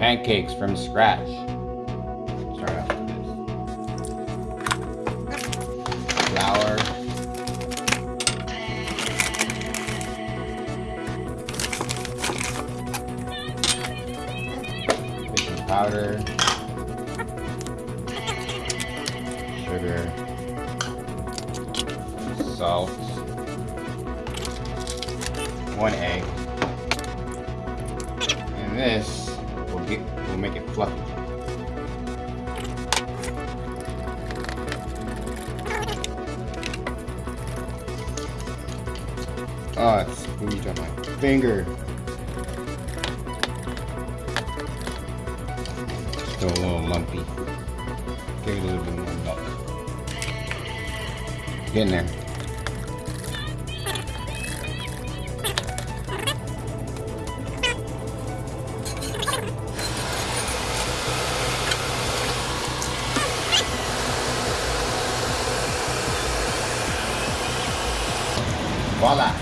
pancakes from scratch. Start off with this. Flour. Baking powder. Sugar. Salt. One egg. And this get will make it fluffy. Oh, it's squeezed on my finger. Still a little lumpy. Give it a little bit more milk. Get in there. Bola!